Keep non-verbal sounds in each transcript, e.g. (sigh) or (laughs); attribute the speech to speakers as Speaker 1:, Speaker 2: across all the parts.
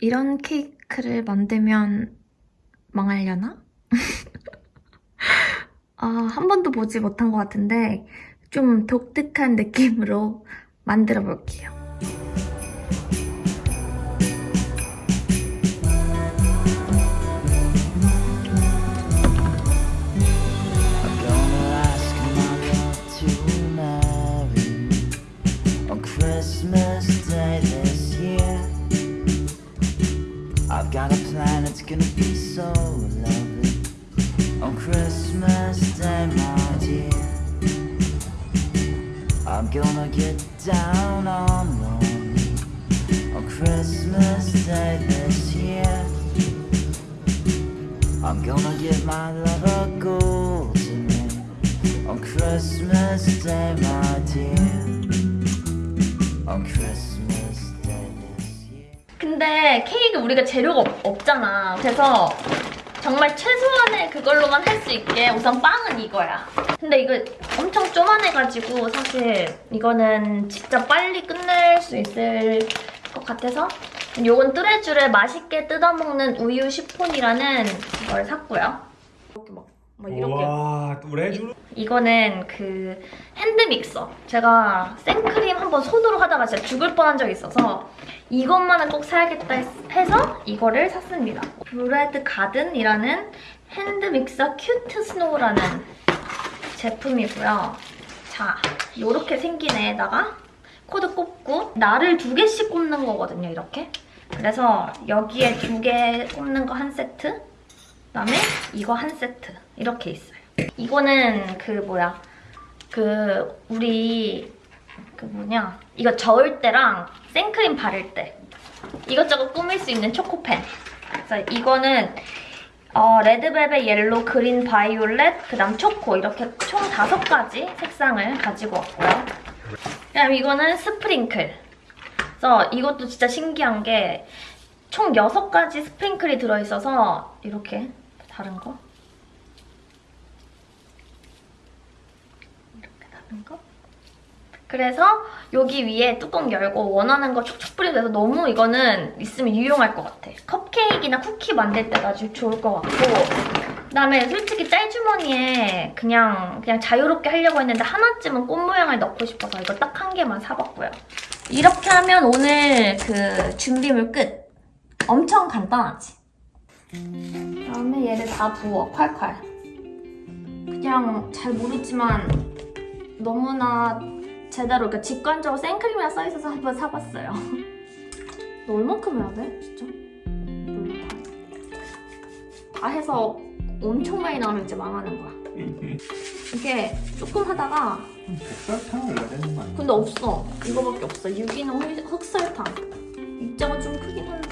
Speaker 1: 이런 케이크를 만들면 망하려나? (laughs) 아, 한 번도 보지 못한 것 같은데 좀 독특한 느낌으로 만들어 볼게요.
Speaker 2: Gonna get down on one on Christmas Day this year. I'm gonna give my love a golden ring on Christmas Day, my dear. On Christmas Day this year.
Speaker 1: 근데 케이크 우리가 재료가 없, 없잖아. 그래서 정말 최소한의 그걸로만 할 수 있게 우선 빵은 이거야. 근데 이거 엄청 쪼만해가지고 사실 이거는 진짜 빨리 끝낼 수 있을 것 같아서 요건 뚜레쥬를 맛있게 뜯어먹는 우유 시폰이라는 걸 샀고요. 이렇게 막, 막 이렇게
Speaker 3: 와, 뚜레쥬.
Speaker 1: 이거는 그 핸드 믹서. 제가 생크림 한번 손으로 하다가 진짜 죽을 뻔한 적이 있어서 이것만은 꼭 사야겠다 했- 해서 이거를 샀습니다. 브레드 가든이라는 핸드 믹서 큐트 스노우라는 제품이고요. 자, 요렇게 생긴 애에다가 코드 꼽고 날을 두 개씩 꼽는 거거든요, 이렇게. 그래서 여기에 두 개 꼽는 거 한 세트, 그다음에 이거 한 세트 이렇게 있어요. 이거는 그 뭐야 그 우리 그 뭐냐 이거 저을 때랑 생크림 바를 때 이것저것 꾸밀 수 있는 초코펜. 그래서 이거는 어, red velvet, 옐로우, 그린, 바이올렛, 그 다음 초코 이렇게 총 다섯 가지 색상을 가지고 왔고요. 그다음 이거는 sprinkle. 그래서 이것도 진짜 신기한 게 총 여섯 가지 sprinkle이 들어있어서 이렇게 다른 거 이렇게 다른 거 그래서 여기 위에 뚜껑 열고 원하는 거 촉촉 뿌리면 돼서 너무 이거는 있으면 유용할 것 같아. 컵케이크나 쿠키 만들 때가 아주 좋을 것 같고 그다음에 솔직히 짤주머니에 그냥 그냥 자유롭게 하려고 했는데 하나쯤은 꽃 모양을 넣고 싶어서 이거 딱 한 개만 사봤고요. 이렇게 하면 오늘 그 준비물 끝. 엄청 간단하지? 그다음에 얘를 다 부어, 콸콸. 그냥 잘 모르지만 너무나 제대로 그러니까 직관적으로 생크림이라 써있어서 한번 사봤어요. (laughs) 너 얼만큼 해야 돼? 진짜? 몰라. 다 해서 엄청 많이 나오면 이제 망하는 거야. (laughs) 이게 조금 하다가
Speaker 3: 설탕을 넣어야 되는 거 아니야?
Speaker 1: 근데 없어. 이거밖에 없어. 유기농 흑- 흑설탕. 입자가 좀 크긴 한데.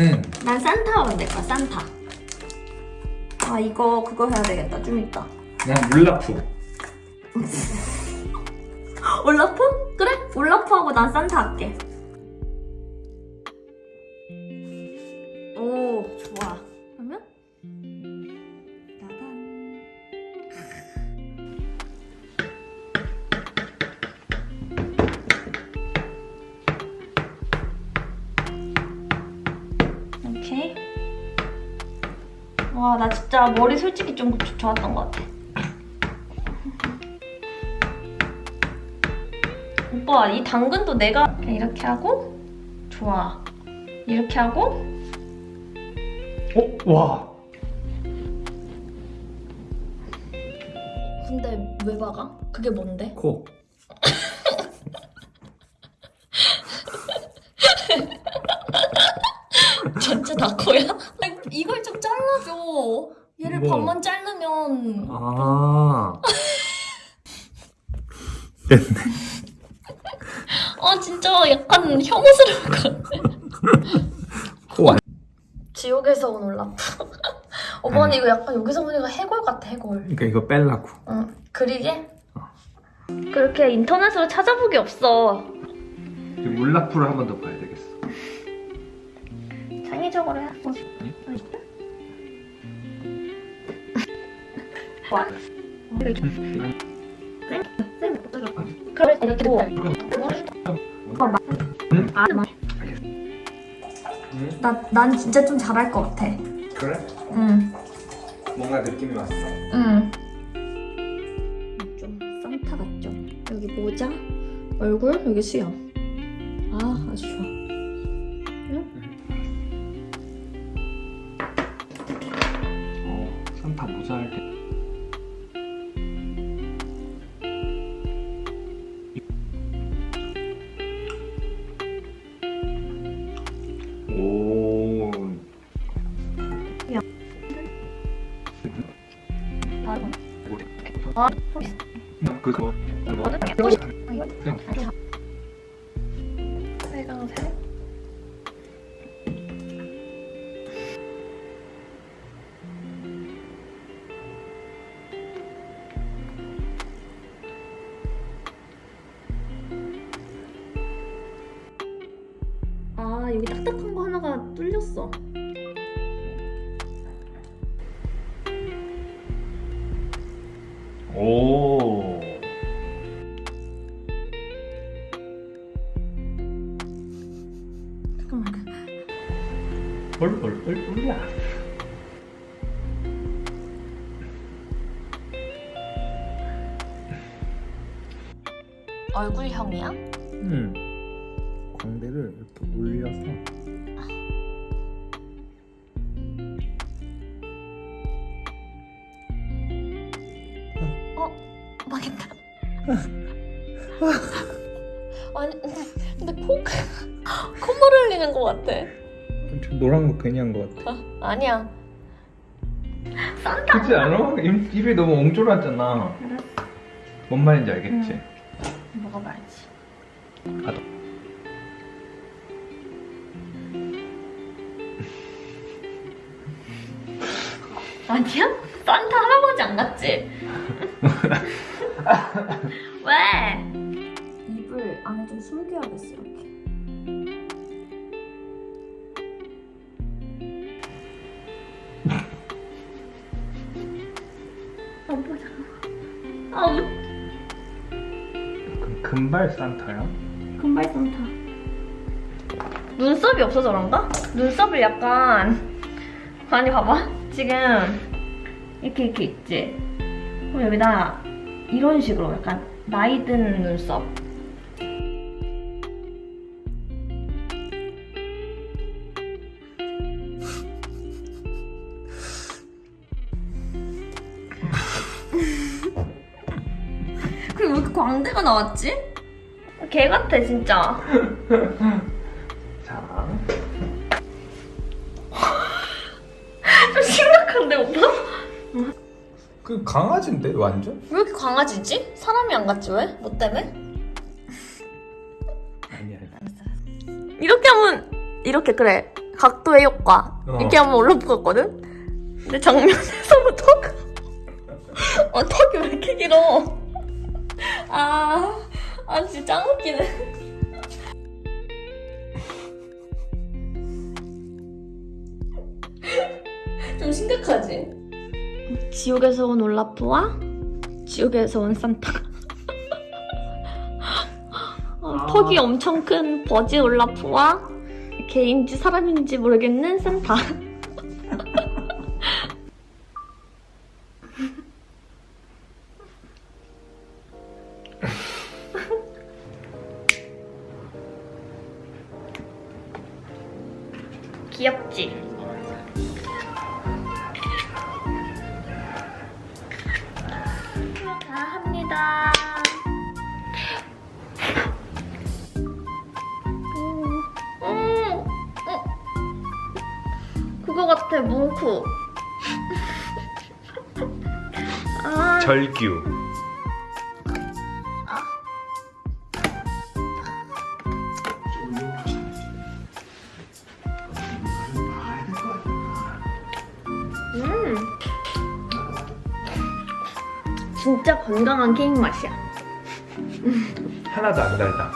Speaker 3: 나는
Speaker 1: 난 산타 하면 될까? 산타. 아 이거 그거 해야 되겠다. 좀 이따.
Speaker 3: 난 물라프.
Speaker 1: 올라프? (laughs) 그래? 올라프하고 난 산타 할게. 와, 나 진짜 머리 솔직히 좀 좋- 좋았던 것 같아. 오빠 이 당근도 내가 이렇게 하고 좋아 이렇게 하고
Speaker 3: 어? 와.
Speaker 1: 근데 왜 박아? 그게 뭔데?
Speaker 3: 코.
Speaker 1: 전체 다 코야? 아니, 이걸 좀 잘라줘.
Speaker 3: 뭐?
Speaker 1: 반만 자르면
Speaker 3: 아. (laughs)
Speaker 1: 아 진짜 약간 혐오스러울 것 같아.
Speaker 3: 코 안.
Speaker 1: 지옥에서 온 올라프. (laughs) 오빠는 이거 약간 여기서 보니까 해골 같아 해골.
Speaker 3: 그러니까 이거 뺄라고.
Speaker 1: 응. 그리게? 그렇게 인터넷으로 찾아보기 없어.
Speaker 3: 물라프를 한 번 더 봐야 되겠어.
Speaker 1: 창의적으로 해. 어. 와. 나, 난 진짜 좀 잘할 것 같아.
Speaker 3: 그래?
Speaker 1: 응.
Speaker 3: 뭔가 느낌이 왔어.
Speaker 1: 응. 좀 산타 같죠? 여기 모자, 얼굴, 여기 수염.
Speaker 3: 그거.
Speaker 1: 아, 여기 딱딱한 거 하나가 뚫렸어.
Speaker 3: 얼얼얼 올라.
Speaker 1: 얼굴형이야?
Speaker 3: 음. 광대를 이렇게 올려서.
Speaker 1: 망했다. (laughs) 아니, 근데 코, 콧물 흘리는 것 같아.
Speaker 3: 좀 노란 거 괜히 한 거 같아.
Speaker 1: 아, 아니야. 산타.
Speaker 3: 그렇지 않아? 입, 입이 너무 옹졸하잖아. 뭔 말인지 알겠지?
Speaker 1: 먹어봐야지.
Speaker 3: 가도. (laughs)
Speaker 1: 아니야? 산타 할아버지 안 같지? (laughs) 왜? 입을 안에 좀 숨겨야겠어 이렇게.
Speaker 3: 금발 산타야?
Speaker 1: 금발 산타. 눈썹이 없어서 그런가? 눈썹을 약간 아니 봐봐 지금 이렇게 이렇게 있지. 그럼 여기다 이런 식으로 약간 나이 든 눈썹. 그리고 왜 이렇게 광대가 나왔지? 개 같아 진짜. (laughs)
Speaker 3: 자. (laughs)
Speaker 1: 좀 심각한데 오빠?
Speaker 3: 그 강아지인데 완전?
Speaker 1: 왜 이렇게 강아지지? 사람이 안 같지 왜? 뭐 때문에?
Speaker 3: 아니야.
Speaker 1: 이렇게 하면 이렇게 그래 각도의 효과
Speaker 3: 어.
Speaker 1: 이렇게 하면 올라붙었거든? 근데 정면에서는 턱 어, 턱이 왜 이렇게 길어 아, 아 진짜 짱 웃기네 좀 심각하지? 지옥에서 온 올라프와 지옥에서 온 산타 어, 턱이 엄청 큰 버지 올라프와 개인지 사람인지 모르겠는 산타. 귀엽지? 다 합니다. 어. 그거 같아, 뭉쿠. (laughs) 아.
Speaker 3: 절규.
Speaker 1: 진짜 건강한 케이크 맛이야.
Speaker 3: 하나도 안 달다.